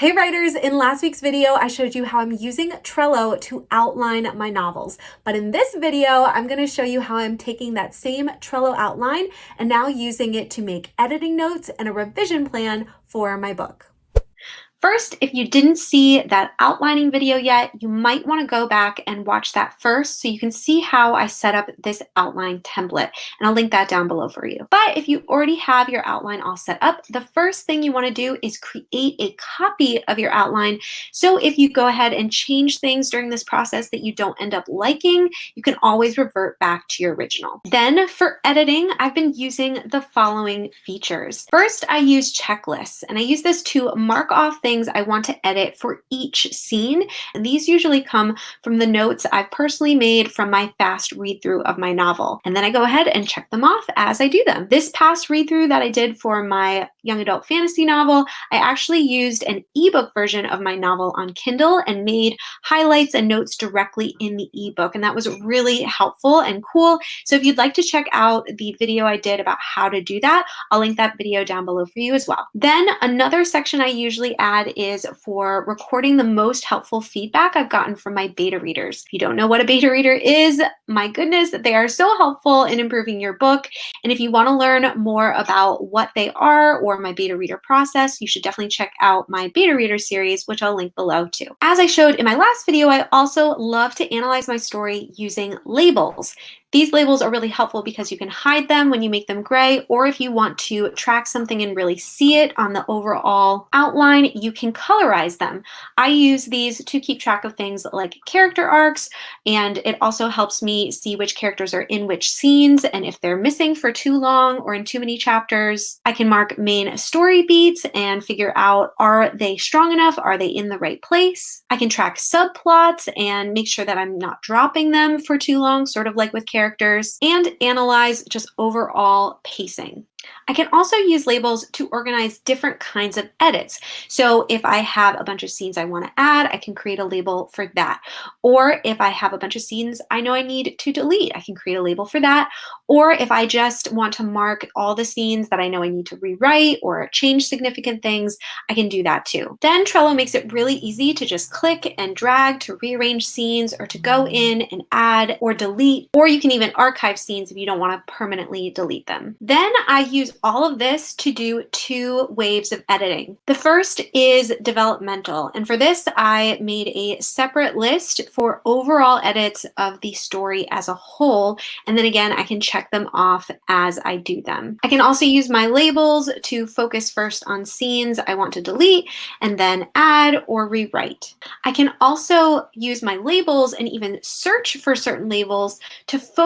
Hey writers, in last week's video, I showed you how I'm using Trello to outline my novels. But in this video, I'm gonna show you how I'm taking that same Trello outline and now using it to make editing notes and a revision plan for my book. First, if you didn't see that outlining video yet, you might want to go back and watch that first so you can see how I set up this outline template. And I'll link that down below for you. But if you already have your outline all set up, the first thing you want to do is create a copy of your outline. So if you go ahead and change things during this process that you don't end up liking, you can always revert back to your original. Then for editing, I've been using the following features. First, I use checklists and I use this to mark off things things I want to edit for each scene. And these usually come from the notes I've personally made from my fast read through of my novel. And then I go ahead and check them off as I do them. This past read through that I did for my young adult fantasy novel, I actually used an ebook version of my novel on Kindle and made highlights and notes directly in the ebook. And that was really helpful and cool. So if you'd like to check out the video I did about how to do that, I'll link that video down below for you as well. Then another section I usually add is for recording the most helpful feedback I've gotten from my beta readers. If you don't know what a beta reader is, my goodness, they are so helpful in improving your book. And if you want to learn more about what they are or my beta reader process, you should definitely check out my beta reader series, which I'll link below too. As I showed in my last video, I also love to analyze my story using labels. These labels are really helpful because you can hide them when you make them gray, or if you want to track something and really see it on the overall outline, you can colorize them. I use these to keep track of things like character arcs, and it also helps me see which characters are in which scenes, and if they're missing for too long or in too many chapters, I can mark main story beats and figure out are they strong enough? Are they in the right place? I can track subplots and make sure that I'm not dropping them for too long, sort of like with characters characters, and analyze just overall pacing. I can also use labels to organize different kinds of edits. So if I have a bunch of scenes I want to add, I can create a label for that. Or if I have a bunch of scenes I know I need to delete, I can create a label for that. Or if I just want to mark all the scenes that I know I need to rewrite or change significant things, I can do that too. Then Trello makes it really easy to just click and drag to rearrange scenes or to go mm-hmm. in and add or delete, or you can even archive scenes if you don't want to permanently delete them. Then I use all of this to do two waves of editing. The first is developmental. And for this, I made a separate list for overall edits of the story as a whole. And then again, I can check them off as I do them. I can also use my labels to focus first on scenes I want to delete and then add or rewrite. I can also use my labels and even search for certain labels to focus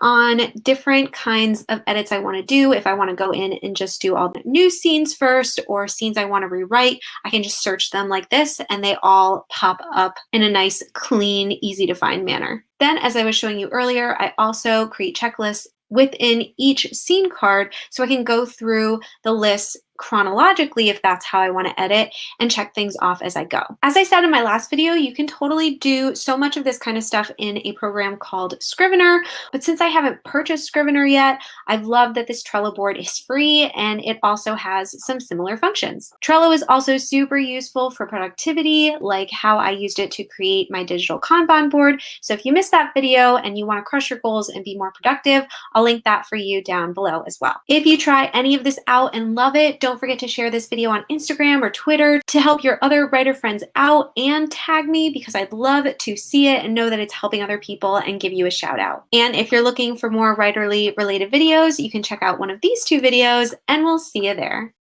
on different kinds of edits I want to do. If I want to go in and just do all the new scenes first or scenes I want to rewrite, I can just search them like this and they all pop up in a nice, clean, easy to find manner. Then, as I was showing you earlier, I also create checklists within each scene card so I can go through the lists chronologically if that's how I want to edit and check things off as I go. As I said in my last video, you can totally do so much of this kind of stuff in a program called Scrivener, but since I haven't purchased Scrivener yet, I've loved that this Trello board is free and it also has some similar functions. Trello is also super useful for productivity, like how I used it to create my digital Kanban board. So if you missed that video and you want to crush your goals and be more productive, I'll link that for you down below as well. If you try any of this out and love it, don't forget to share this video on Instagram or Twitter to help your other writer friends out and tag me because I'd love to see it and know that it's helping other people and give you a shout out. And if you're looking for more writerly related videos, you can check out one of these two videos and we'll see you there.